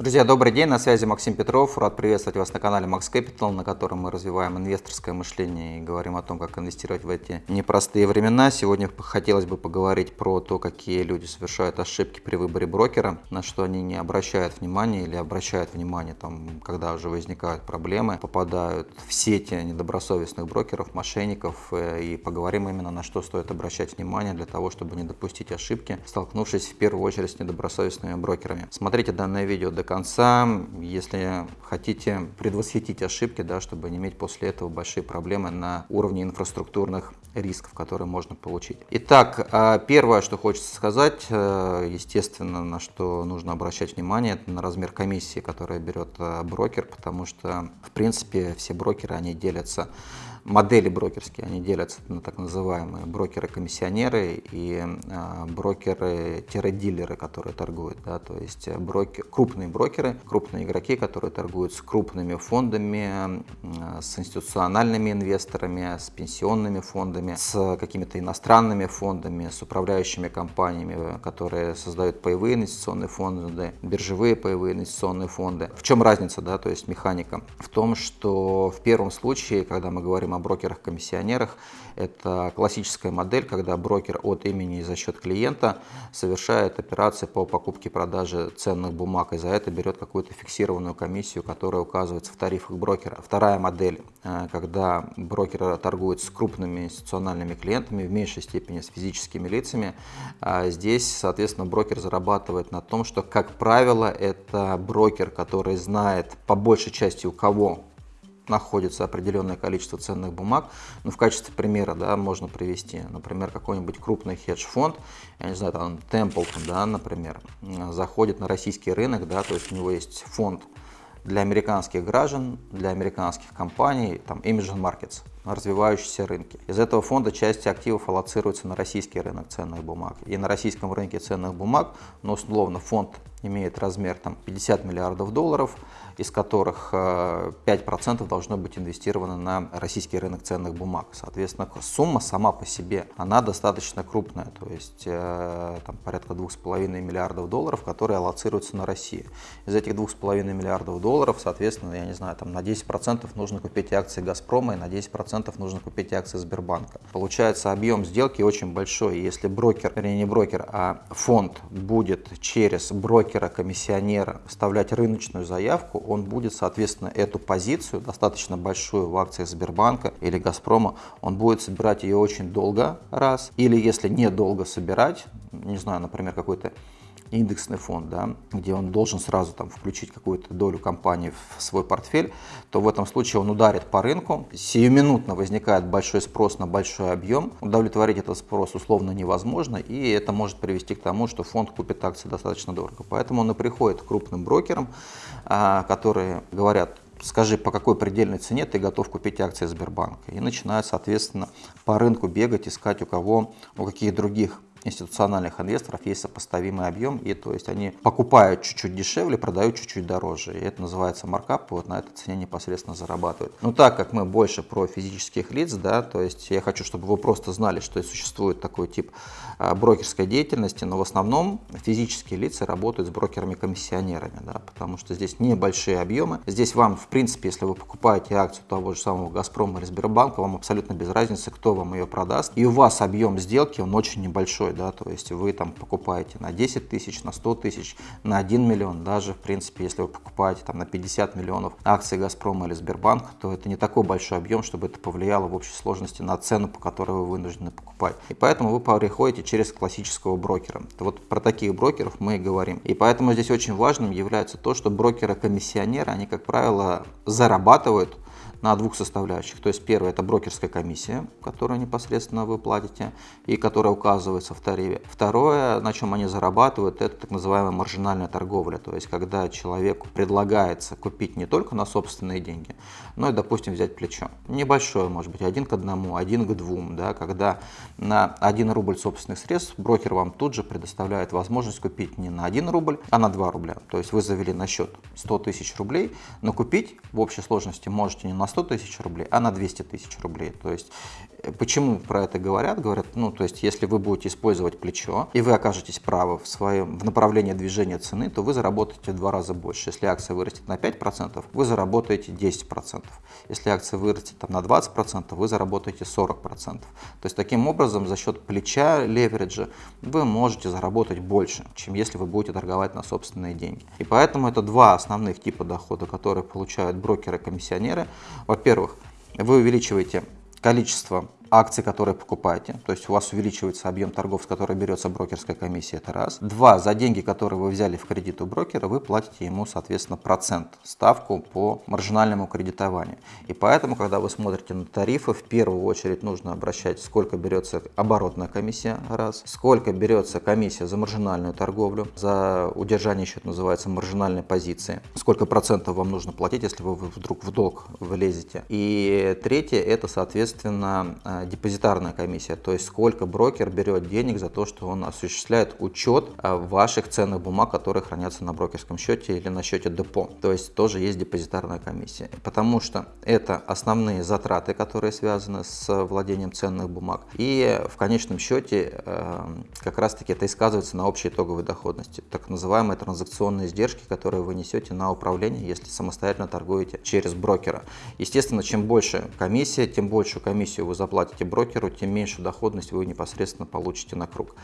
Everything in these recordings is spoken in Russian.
Друзья, добрый день, на связи Максим Петров. Рад приветствовать вас на канале Max Capital, на котором мы развиваем инвесторское мышление и говорим о том, как инвестировать в эти непростые времена. Сегодня хотелось бы поговорить про то, какие люди совершают ошибки при выборе брокера, на что они не обращают внимания или обращают внимание, там, когда уже возникают проблемы, попадают в сети недобросовестных брокеров, мошенников. Э, и поговорим именно на что стоит обращать внимание для того, чтобы не допустить ошибки, столкнувшись в первую очередь с недобросовестными брокерами. Смотрите данное видео до конца, если хотите предвосхитить ошибки, да, чтобы не иметь после этого большие проблемы на уровне инфраструктурных рисков, которые можно получить. Итак, а, первое, что хочется сказать, э, естественно, на что нужно обращать внимание, это на размер комиссии, которую берет э, брокер, потому что, в принципе, все брокеры, они делятся модели брокерские, они делятся на так называемые брокеры-комиссионеры и э, брокеры-дилеры, которые торгуют. Да, то есть брокер, крупные брокеры, крупные игроки, которые торгуют с крупными фондами, э, с институциональными инвесторами, с пенсионными фондами, с какими-то иностранными фондами, с управляющими компаниями, которые создают паевые инвестиционные фонды, биржевые паевые инвестиционные фонды. В чем разница, да, то есть механика? В том, что в первом случае, когда мы говорим говорим о брокерах-комиссионерах. Это классическая модель, когда брокер от имени и за счет клиента совершает операции по покупке продаже ценных бумаг и за это берет какую-то фиксированную комиссию, которая указывается в тарифах брокера. Вторая модель, э, когда брокер торгует с крупными институциональными клиентами, в меньшей степени с физическими лицами. А здесь, соответственно, брокер зарабатывает на том, что, как правило, это брокер, который знает по большей части у кого находится определенное количество ценных бумаг. Ну, в качестве примера да, можно привести, например, какой-нибудь крупный хедж-фонд, я не знаю, там Templeton, да, например, заходит на российский рынок, да, то есть у него есть фонд для американских граждан, для американских компаний, там Imagine Markets, развивающиеся рынки. Из этого фонда часть активов аллоцируется на российский рынок ценных бумаг. И на российском рынке ценных бумаг, ну, условно, фонд имеет размер там, 50 миллиардов долларов, из которых 5% э, должно быть инвестировано на российский рынок ценных бумаг. Соответственно, сумма сама по себе, она достаточно крупная, то есть э, там, порядка 2,5 миллиардов долларов, которые аллоцируются на Россию. Из этих 2,5 миллиардов долларов, соответственно, я не знаю, там на 10% нужно купить акции «Газпрома» и на 10% нужно купить акции Сбербанка. Получается, объем сделки очень большой. Если брокер, вернее не брокер, а фонд будет через брокера-комиссионера вставлять рыночную заявку, он будет, соответственно, эту позицию, достаточно большую в акциях Сбербанка или Газпрома, он будет собирать ее очень долго, раз. Или если недолго собирать, не знаю, например, какой-то индексный фонд, да, где он должен сразу там, включить какую-то долю компании в свой портфель, то в этом случае он ударит по рынку, сиюминутно возникает большой спрос на большой объем, удовлетворить этот спрос условно невозможно, и это может привести к тому, что фонд купит акции достаточно дорого. Поэтому он и приходит к крупным брокерам, а, которые говорят, скажи, по какой предельной цене ты готов купить акции Сбербанка. И начинают, соответственно, по рынку бегать, искать у кого, у каких других институциональных инвесторов есть сопоставимый объем, и то есть они покупают чуть-чуть дешевле, продают чуть-чуть дороже. И это называется маркап, вот на этой цене непосредственно зарабатывают. Но так как мы больше про физических лиц, да, то есть я хочу, чтобы вы просто знали, что существует такой тип а, брокерской деятельности, но в основном физические лица работают с брокерами-комиссионерами, да, потому что здесь небольшие объемы. Здесь вам, в принципе, если вы покупаете акцию того же самого Газпрома или Сбербанка, вам абсолютно без разницы, кто вам ее продаст. И у вас объем сделки, он очень небольшой большой, да, то есть вы там покупаете на 10 тысяч, на 100 тысяч, на 1 миллион, даже в принципе, если вы покупаете там на 50 миллионов акций Газпрома или Сбербанка, то это не такой большой объем, чтобы это повлияло в общей сложности на цену, по которой вы вынуждены покупать. И поэтому вы переходите через классического брокера. Вот про таких брокеров мы и говорим. И поэтому здесь очень важным является то, что брокеры-комиссионеры, они, как правило, зарабатывают на двух составляющих. То есть первое это брокерская комиссия, которую непосредственно вы платите и которая указывается в тарифе. Второе, на чем они зарабатывают, это так называемая маржинальная торговля. То есть когда человеку предлагается купить не только на собственные деньги, но и, допустим, взять плечо. Небольшое, может быть, один к одному, один к двум. Да, когда на 1 рубль собственных средств брокер вам тут же предоставляет возможность купить не на 1 рубль, а на 2 рубля. То есть вы завели на счет 100 тысяч рублей, но купить в общей сложности можете не на 100 тысяч рублей, а на 200 тысяч рублей. То есть Почему про это говорят? Говорят, ну, то есть, если вы будете использовать плечо, и вы окажетесь правы в своем в направлении движения цены, то вы заработаете в два раза больше. Если акция вырастет на 5%, вы заработаете 10%. Если акция вырастет там, на 20%, вы заработаете 40%. То есть, таким образом, за счет плеча, левериджа, вы можете заработать больше, чем если вы будете торговать на собственные деньги. И поэтому это два основных типа дохода, которые получают брокеры-комиссионеры. Во-первых, вы увеличиваете количество акций, которые покупаете, то есть у вас увеличивается объем торгов, с которой берется брокерская комиссия, это раз. Два, за деньги, которые вы взяли в кредит у брокера, вы платите ему, соответственно, процент, ставку по маржинальному кредитованию. И поэтому, когда вы смотрите на тарифы, в первую очередь нужно обращать, сколько берется оборотная комиссия, раз, сколько берется комиссия за маржинальную торговлю, за удержание счета называется маржинальной позиции, сколько процентов вам нужно платить, если вы вдруг в долг влезете. И третье, это, соответственно, депозитарная комиссия, то есть сколько брокер берет денег за то, что он осуществляет учет а, ваших ценных бумаг, которые хранятся на брокерском счете или на счете депо. То есть тоже есть депозитарная комиссия. Потому что это основные затраты, которые связаны с владением ценных бумаг. И в конечном счете э, как раз таки это и сказывается на общей итоговой доходности. Так называемые транзакционные издержки, которые вы несете на управление, если самостоятельно торгуете через брокера. Естественно, чем больше комиссия, тем большую комиссию вы заплатите платите брокеру, тем меньше доходность вы непосредственно получите на круг.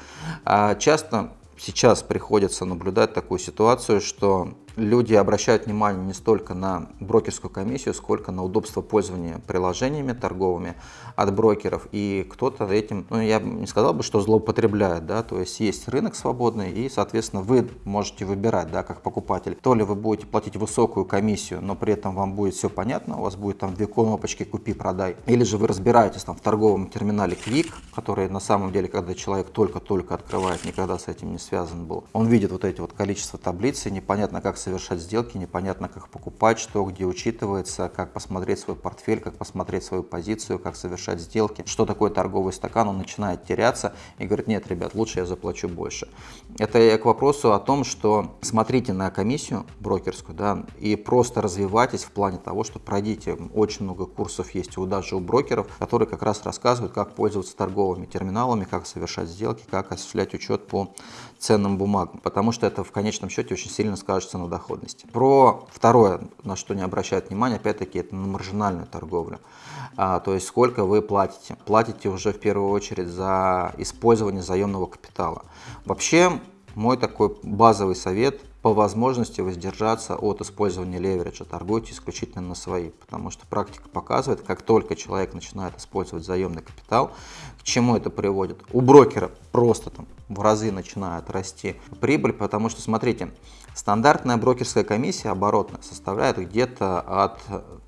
А часто сейчас приходится наблюдать такую ситуацию, что люди обращают внимание не столько на брокерскую комиссию, сколько на удобство пользования приложениями торговыми от брокеров. И кто-то этим, ну я не сказал бы, что злоупотребляет, да, то есть есть рынок свободный и, соответственно, вы можете выбирать, да, как покупатель. То ли вы будете платить высокую комиссию, но при этом вам будет все понятно, у вас будет там две кнопочки «Купи-продай», или же вы разбираетесь там в торговом терминале Quick, который на самом деле, когда человек только-только открывает, никогда с этим не связан был, он видит вот эти вот количество таблиц, и непонятно, как совершать сделки, непонятно, как покупать, что где учитывается, как посмотреть свой портфель, как посмотреть свою позицию, как совершать сделки, что такое торговый стакан, он начинает теряться и говорит, нет, ребят, лучше я заплачу больше. Это я к вопросу о том, что смотрите на комиссию брокерскую, да, и просто развивайтесь в плане того, что пройдите, очень много курсов есть у даже у брокеров, которые как раз рассказывают, как пользоваться торговыми терминалами, как совершать сделки, как осуществлять учет по ценным бумагам, потому что это в конечном счете очень сильно скажется на доходности. Про второе, на что не обращают внимания, опять-таки, это на маржинальную торговлю. А, то есть сколько вы платите. Платите уже в первую очередь за использование заемного капитала. Вообще, мой такой базовый совет по возможности воздержаться от использования левериджа, торгуйте исключительно на свои, потому что практика показывает, как только человек начинает использовать заемный капитал, чему это приводит? У брокера просто там в разы начинает расти прибыль, потому что, смотрите, стандартная брокерская комиссия оборотная составляет где-то от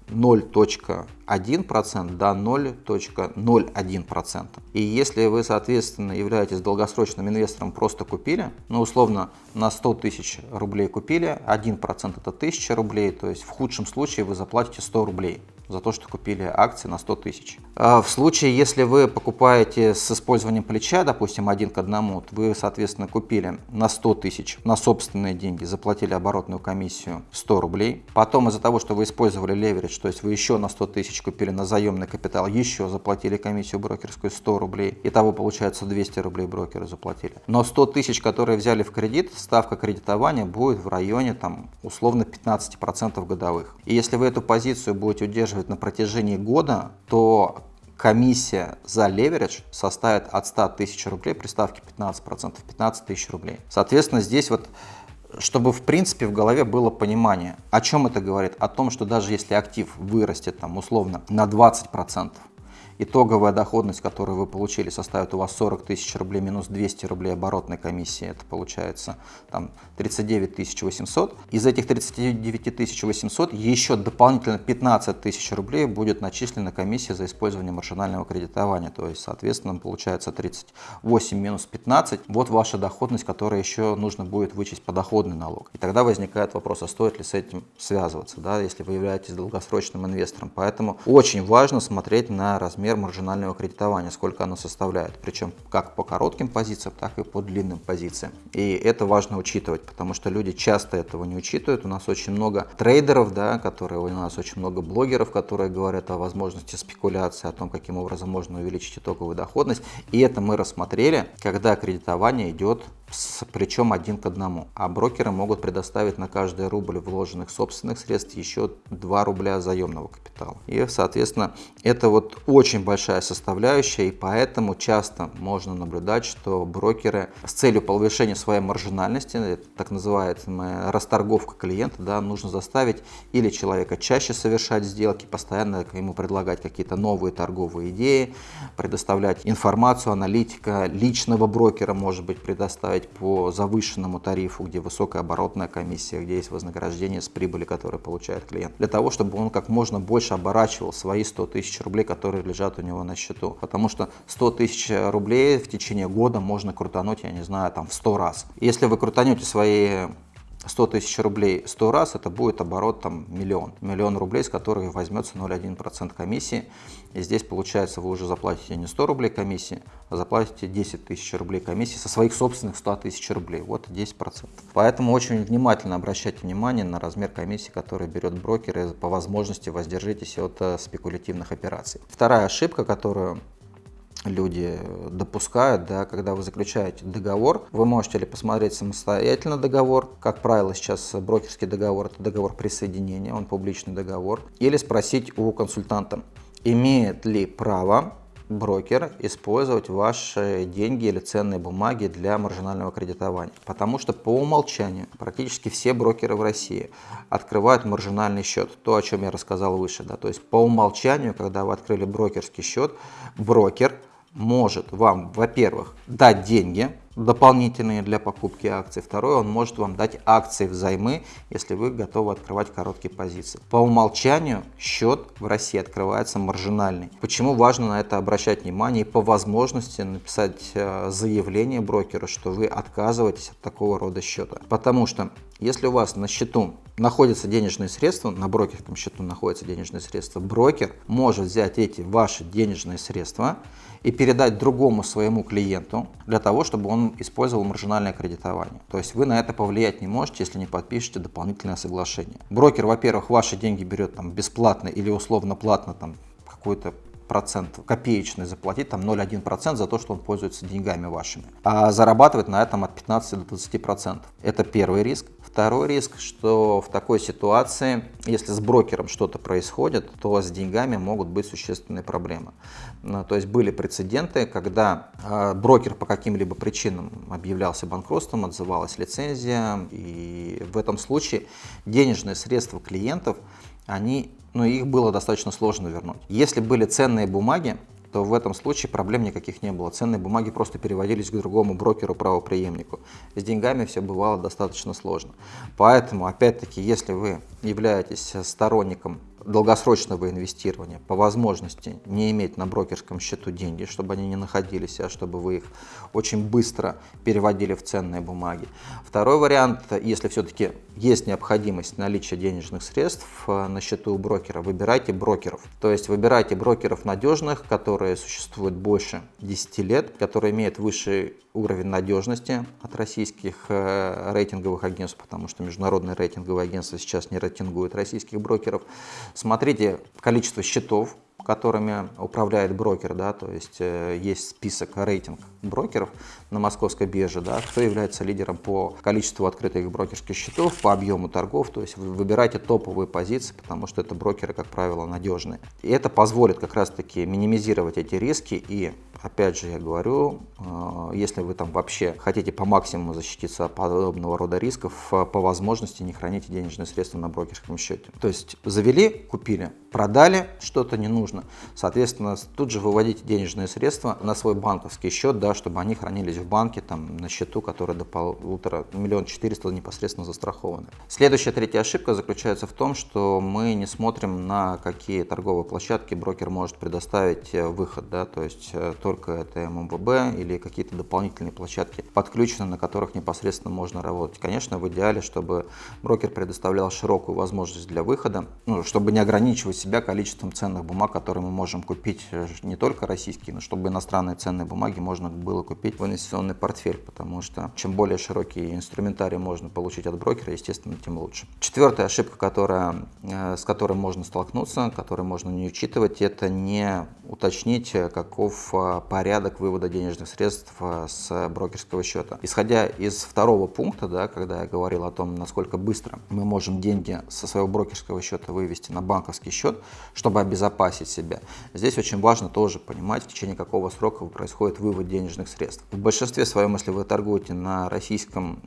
0.1% до 0.01%. И если вы, соответственно, являетесь долгосрочным инвестором, просто купили, ну, условно, на 100 тысяч рублей купили, 1% это 1000 рублей, то есть в худшем случае вы заплатите 100 рублей за то, что купили акции на 100 тысяч. А в случае, если вы покупаете с использованием плеча, допустим, один к одному, вы, соответственно, купили на 100 тысяч на собственные деньги, заплатили оборотную комиссию 100 рублей. Потом из-за того, что вы использовали леверидж, то есть вы еще на 100 тысяч купили на заемный капитал, еще заплатили комиссию брокерскую 100 рублей. Итого получается 200 рублей брокеры заплатили. Но 100 тысяч, которые взяли в кредит, ставка кредитования будет в районе там условно 15% годовых. И если вы эту позицию будете удерживать на протяжении года, то комиссия за леверидж составит от 100 тысяч рублей при ставке 15%, 15 тысяч рублей. Соответственно, здесь вот чтобы в принципе в голове было понимание, о чем это говорит, о том, что даже если актив вырастет там условно на 20%, итоговая доходность, которую вы получили, составит у вас 40 тысяч рублей минус 200 рублей оборотной комиссии, это получается там 39 800. Из этих 39 800 еще дополнительно 15 тысяч рублей будет начислена комиссия за использование маржинального кредитования, то есть соответственно получается 38 минус 15, вот ваша доходность, которая еще нужно будет вычесть подоходный налог. И тогда возникает вопрос, а стоит ли с этим связываться, да, если вы являетесь долгосрочным инвестором. Поэтому очень важно смотреть на размер размер маржинального кредитования, сколько оно составляет. Причем как по коротким позициям, так и по длинным позициям. И это важно учитывать, потому что люди часто этого не учитывают. У нас очень много трейдеров, да, которые, у нас очень много блогеров, которые говорят о возможности спекуляции, о том, каким образом можно увеличить итоговую доходность. И это мы рассмотрели, когда кредитование идет причем один к одному. А брокеры могут предоставить на каждый рубль вложенных собственных средств еще 2 рубля заемного капитала. И, соответственно, это вот очень большая составляющая, и поэтому часто можно наблюдать, что брокеры с целью повышения своей маржинальности, так называемая расторговка клиента, да, нужно заставить или человека чаще совершать сделки, постоянно ему предлагать какие-то новые торговые идеи, предоставлять информацию, аналитика личного брокера может быть предоставить поставить по завышенному тарифу, где высокая оборотная комиссия, где есть вознаграждение с прибыли, которую получает клиент, для того, чтобы он как можно больше оборачивал свои 100 тысяч рублей, которые лежат у него на счету. Потому что 100 тысяч рублей в течение года можно крутануть, я не знаю, там в 100 раз. Если вы крутанете свои 100 тысяч рублей 100 раз, это будет оборот там миллион. Миллион рублей, с которых возьмется 0,1% комиссии. И здесь получается вы уже заплатите не 100 рублей комиссии, а заплатите 10 тысяч рублей комиссии со своих собственных 100 тысяч рублей. Вот 10%. Поэтому очень внимательно обращайте внимание на размер комиссии, который берет брокер и по возможности воздержитесь от э, спекулятивных операций. Вторая ошибка, которую люди допускают, да, когда вы заключаете договор, вы можете ли посмотреть самостоятельно договор, как правило сейчас брокерский договор это договор присоединения, он публичный договор, или спросить у консультанта, имеет ли право брокер использовать ваши деньги или ценные бумаги для маржинального кредитования. Потому что по умолчанию практически все брокеры в России открывают маржинальный счет. То, о чем я рассказал выше. Да? То есть по умолчанию, когда вы открыли брокерский счет, брокер может вам, во-первых, дать деньги дополнительные для покупки акций. Второе, он может вам дать акции взаймы, если вы готовы открывать короткие позиции. По умолчанию счет в России открывается маржинальный. Почему важно на это обращать внимание и по возможности написать э, заявление брокеру, что вы отказываетесь от такого рода счета. Потому что если у вас на счету находятся денежные средства, на брокерском счету находятся денежные средства, брокер может взять эти ваши денежные средства и передать другому своему клиенту для того, чтобы он использовал маржинальное кредитование. То есть вы на это повлиять не можете, если не подпишете дополнительное соглашение. Брокер, во-первых, ваши деньги берет там бесплатно или условно платно там какой-то процент копеечный заплатить, там 0,1% за то, что он пользуется деньгами вашими. А зарабатывать на этом от 15 до 20%. Это первый риск. Второй риск, что в такой ситуации, если с брокером что-то происходит, то с деньгами могут быть существенные проблемы. Ну, то есть были прецеденты, когда а, брокер по каким-либо причинам объявлялся банкротством, отзывалась лицензия, и в этом случае денежные средства клиентов, они, ну, их было достаточно сложно вернуть. Если были ценные бумаги, то в этом случае проблем никаких не было. Ценные бумаги просто переводились к другому брокеру-правоприемнику. С деньгами все бывало достаточно сложно. Поэтому, опять-таки, если вы являетесь сторонником долгосрочного инвестирования, по возможности не иметь на брокерском счету деньги, чтобы они не находились, а чтобы вы их очень быстро переводили в ценные бумаги. Второй вариант, если все-таки есть необходимость наличия денежных средств э, на счету у брокера, выбирайте брокеров. То есть выбирайте брокеров надежных, которые существуют больше 10 лет, которые имеют высший уровень надежности от российских э, рейтинговых агентств, потому что международные рейтинговые агентства сейчас не рейтингуют российских брокеров. Смотрите количество счетов, которыми управляет брокер, да, то есть э, есть список, рейтинг брокеров на московской бирже, да, кто является лидером по количеству открытых брокерских счетов, по объему торгов, то есть вы выбирайте топовые позиции, потому что это брокеры, как правило, надежные. И это позволит как раз-таки минимизировать эти риски и Опять же, я говорю, э, если вы там вообще хотите по максимуму защититься от подобного рода рисков, э, по возможности не храните денежные средства на брокерском счете. То есть завели, купили, продали, что-то не нужно. Соответственно, тут же выводите денежные средства на свой банковский счет, да, чтобы они хранились в банке, там, на счету, который до полутора, миллион четыреста непосредственно застрахованы. Следующая, третья ошибка заключается в том, что мы не смотрим на какие торговые площадки брокер может предоставить э, выход, да, то есть только это ММВБ или какие-то дополнительные площадки подключены, на которых непосредственно можно работать. Конечно, в идеале, чтобы брокер предоставлял широкую возможность для выхода, ну, чтобы не ограничивать себя количеством ценных бумаг, которые мы можем купить э, не только российские, но чтобы иностранные ценные бумаги можно было купить в инвестиционный портфель, потому что чем более широкий инструментарий можно получить от брокера, естественно, тем лучше. Четвертая ошибка, которая, э, с которой можно столкнуться, которую можно не учитывать, это не уточнить, каков порядок вывода денежных средств с брокерского счета. Исходя из второго пункта, да, когда я говорил о том, насколько быстро мы можем деньги со своего брокерского счета вывести на банковский счет, чтобы обезопасить себя. Здесь очень важно тоже понимать, в течение какого срока происходит вывод денежных средств. В большинстве своем, если вы торгуете на российском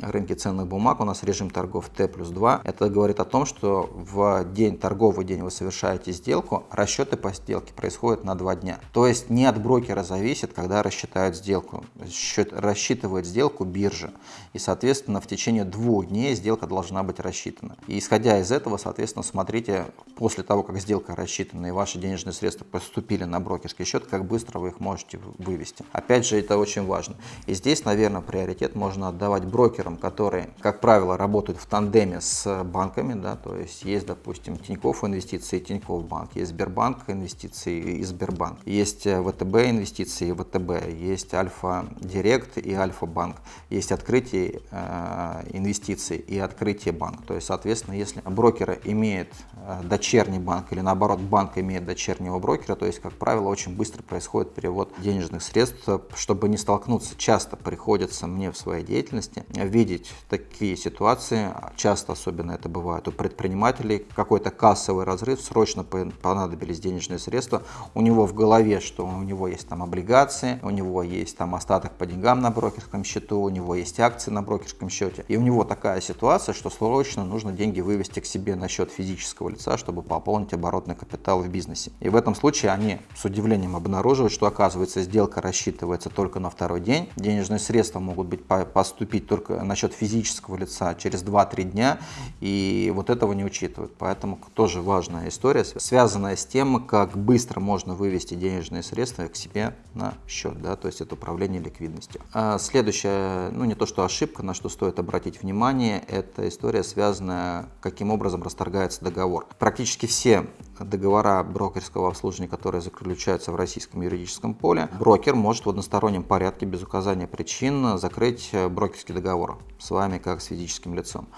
рынке ценных бумаг, у нас режим торгов Т плюс 2. Это говорит о том, что в день, торговый день вы совершаете сделку, расчеты по сделке происходят на два дня. То есть не от брокера зависит, когда рассчитают сделку. Счет, рассчитывает сделку биржа. И, соответственно, в течение двух дней сделка должна быть рассчитана. И исходя из этого, соответственно, смотрите после того, как сделка рассчитана и ваши денежные средства поступили на брокерский счет, как быстро вы их можете вывести. Опять же, это очень важно. И здесь, наверное, приоритет можно отдавать брокерам, которые, как правило, работают в тандеме с банками. Да, то есть есть, допустим, Тинькофф инвестиции, Тинькофф банк, есть Сбербанк инвестиции и Сбербанк, есть э, ВТБ инвестиции и ВТБ, есть Альфа Директ и Альфа Банк, есть открытие э, инвестиций и открытие банк. То есть, соответственно, если брокер имеет э, дочерний банк или наоборот банк имеет дочернего брокера, то есть, как правило, очень быстро происходит перевод денежных средств. Чтобы не столкнуться, часто приходится мне в своей деятельности видеть такие ситуации, часто особенно это бывает у предпринимателей, какой-то кассовый разрыв, срочно понадобились денежные средства, у него в голове, что у него есть там облигации, у него есть там остаток по деньгам на брокерском счету, у него есть акции на брокерском счете, и у него такая ситуация, что срочно нужно деньги вывести к себе на счет физического лица, чтобы пополнить оборотный капитал в бизнесе. И в этом случае они с удивлением обнаруживают, что оказывается сделка рассчитывается только на второй день, денежные средства могут быть поступить только на счет физического лица через 2-3 дня, и вот этого не учитывают. Поэтому тоже важная история, связанная с тем, как быстро можно вывести денежные средства к себе на счет, да, то есть это управление ликвидностью. А следующая, ну не то что ошибка, на что стоит обратить внимание, это история, связанная, каким образом расторгается договор. Практически все договора брокерского обслуживания, которые заключаются в российском юридическом поле, брокер может в одностороннем порядке без указания причин закрыть брокерский договор с вами как с физическим лицом.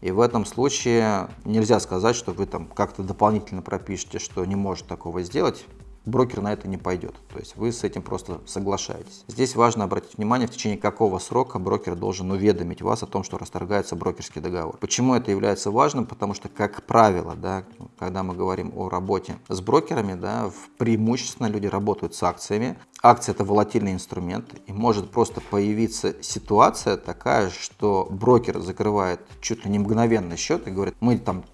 И в этом случае нельзя сказать, что вы там как-то дополнительно пропишете, что не может такого сделать брокер на это не пойдет. То есть вы с этим просто соглашаетесь. Здесь важно обратить внимание, в течение какого срока брокер должен уведомить вас о том, что расторгается брокерский договор. Почему это является важным? Потому что, как правило, да, когда мы говорим о работе с брокерами, да, преимущественно люди работают с акциями. Акция – это волатильный инструмент, и может просто появиться ситуация такая, что брокер закрывает чуть ли не мгновенный счет и говорит, мы там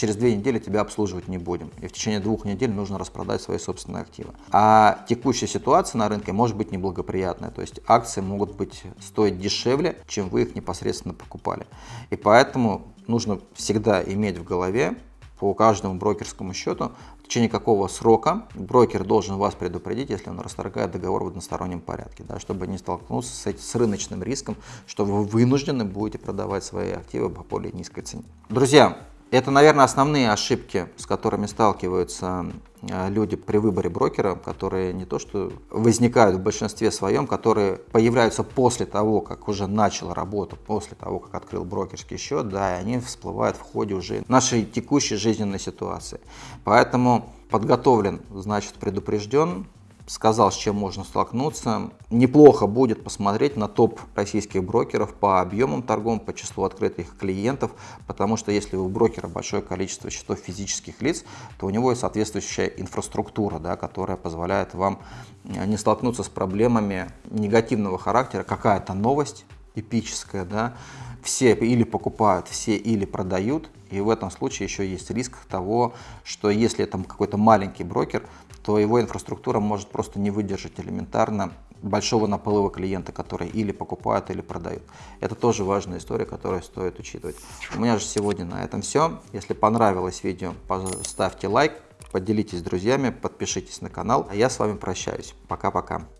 через две недели тебя обслуживать не будем. И в течение двух недель нужно распродать свои собственные активы. А текущая ситуация на рынке может быть неблагоприятная. То есть акции могут быть стоить дешевле, чем вы их непосредственно покупали. И поэтому нужно всегда иметь в голове по каждому брокерскому счету, в течение какого срока брокер должен вас предупредить, если он расторгает договор в одностороннем порядке, да, чтобы не столкнуться с, с рыночным риском, что вы вынуждены будете продавать свои активы по более низкой цене. Друзья, это, наверное, основные ошибки, с которыми сталкиваются э, люди при выборе брокера, которые не то что возникают в большинстве своем, которые появляются после того, как уже начал работу, после того, как открыл брокерский счет, да, и они всплывают в ходе уже нашей текущей жизненной ситуации. Поэтому подготовлен, значит предупрежден, сказал, с чем можно столкнуться. Неплохо будет посмотреть на топ российских брокеров по объемам торгов, по числу открытых клиентов, потому что если у брокера большое количество счетов физических лиц, то у него есть соответствующая инфраструктура, да, которая позволяет вам э, не столкнуться с проблемами негативного характера, какая-то новость эпическая, да, все или покупают, все или продают, и в этом случае еще есть риск того, что если это какой-то маленький брокер, то его инфраструктура может просто не выдержать элементарно большого наплыва клиента, которые или покупают, или продают. Это тоже важная история, которую стоит учитывать. У меня же сегодня на этом все. Если понравилось видео, ставьте лайк, поделитесь с друзьями, подпишитесь на канал. А я с вами прощаюсь. Пока-пока.